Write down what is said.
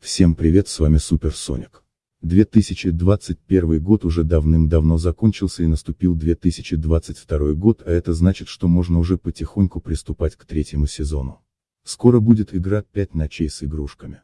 Всем привет с вами Супер Соник. 2021 год уже давным-давно закончился и наступил 2022 год, а это значит, что можно уже потихоньку приступать к третьему сезону. Скоро будет игра «5 ночей с игрушками».